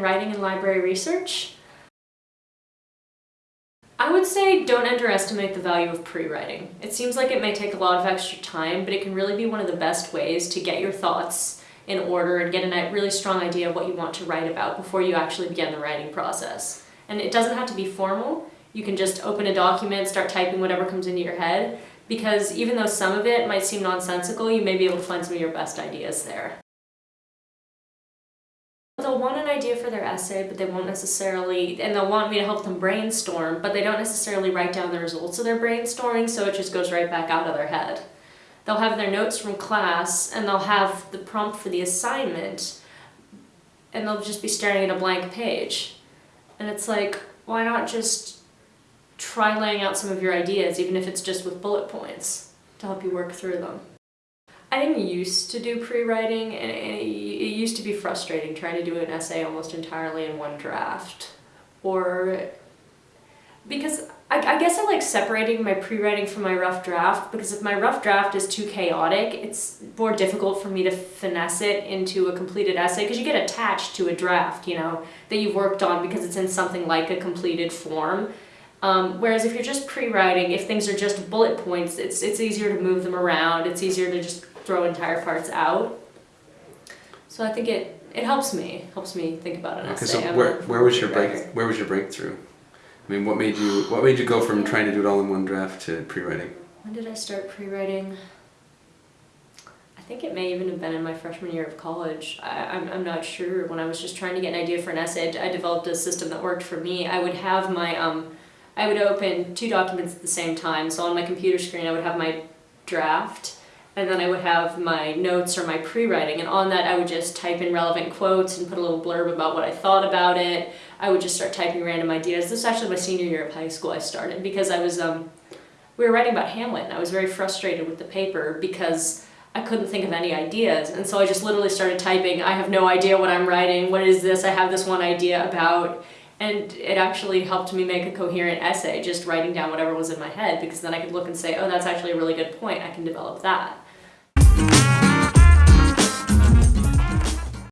writing and library research? I would say don't underestimate the value of pre-writing. It seems like it may take a lot of extra time, but it can really be one of the best ways to get your thoughts in order and get a really strong idea of what you want to write about before you actually begin the writing process. And it doesn't have to be formal. You can just open a document, start typing whatever comes into your head, because even though some of it might seem nonsensical, you may be able to find some of your best ideas there. They'll want an idea for their essay, but they won't necessarily, and they'll want me to help them brainstorm, but they don't necessarily write down the results of their brainstorming, so it just goes right back out of their head. They'll have their notes from class, and they'll have the prompt for the assignment, and they'll just be staring at a blank page. And it's like, why not just try laying out some of your ideas, even if it's just with bullet points, to help you work through them. I didn't used to do pre-writing, and it, used to be frustrating trying to do an essay almost entirely in one draft. Or, because I, I guess I like separating my pre-writing from my rough draft, because if my rough draft is too chaotic, it's more difficult for me to finesse it into a completed essay, because you get attached to a draft, you know, that you've worked on because it's in something like a completed form. Um, whereas if you're just pre-writing, if things are just bullet points, it's, it's easier to move them around, it's easier to just throw entire parts out. So I think it, it helps me, helps me think about an okay, essay. So where, where was your break, where was your breakthrough? I mean, what made you, what made you go from trying to do it all in one draft to pre-writing? When did I start pre-writing? I think it may even have been in my freshman year of college. I, I'm, I'm not sure. When I was just trying to get an idea for an essay, I developed a system that worked for me. I would have my um, I would open two documents at the same time. So on my computer screen I would have my draft and then I would have my notes or my pre-writing and on that I would just type in relevant quotes and put a little blurb about what I thought about it. I would just start typing random ideas. This is actually my senior year of high school I started because I was, um, we were writing about Hamlet and I was very frustrated with the paper because I couldn't think of any ideas and so I just literally started typing, I have no idea what I'm writing, what is this, I have this one idea about and it actually helped me make a coherent essay, just writing down whatever was in my head, because then I could look and say, oh, that's actually a really good point, I can develop that. Thank you.